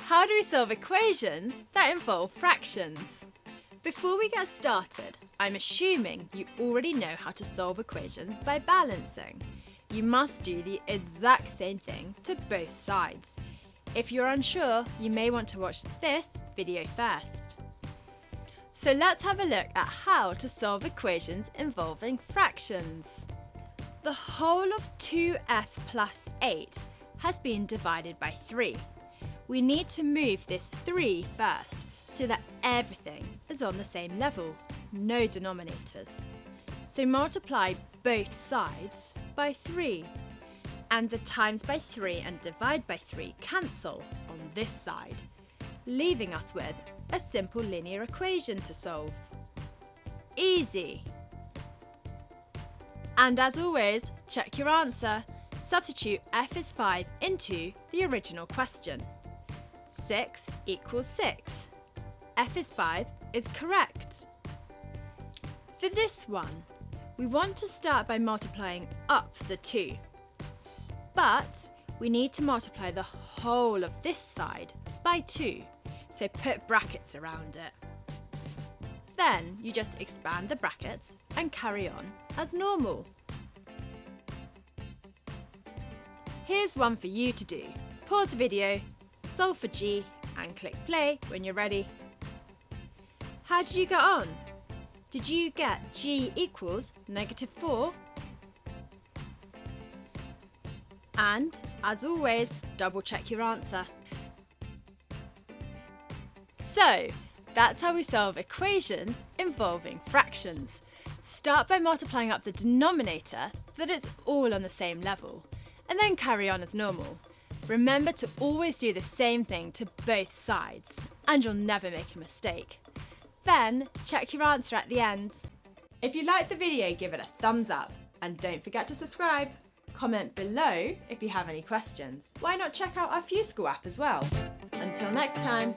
How do we solve equations that involve fractions? Before we get started, I'm assuming you already know how to solve equations by balancing. You must do the exact same thing to both sides. If you're unsure, you may want to watch this video first. So let's have a look at how to solve equations involving fractions. The whole of 2f plus 8 has been divided by 3. We need to move this 3 first so that everything is on the same level, no denominators. So multiply both sides by 3. And the times by 3 and divide by 3 cancel on this side, leaving us with a simple linear equation to solve. Easy! And as always, check your answer. Substitute f is 5 into the original question. 6 equals 6. f is 5 is correct. For this one, we want to start by multiplying up the 2. But we need to multiply the whole of this side by 2, so put brackets around it. Then you just expand the brackets and carry on as normal. Here's one for you to do. Pause the video, solve for g and click play when you're ready. How did you get on? Did you get g equals negative 4? And, as always, double check your answer. So, that's how we solve equations involving fractions. Start by multiplying up the denominator so that it's all on the same level, and then carry on as normal. Remember to always do the same thing to both sides, and you'll never make a mistake. Then, check your answer at the end. If you liked the video, give it a thumbs up, and don't forget to subscribe. Comment below if you have any questions. Why not check out our FuseSchool app as well? Until next time.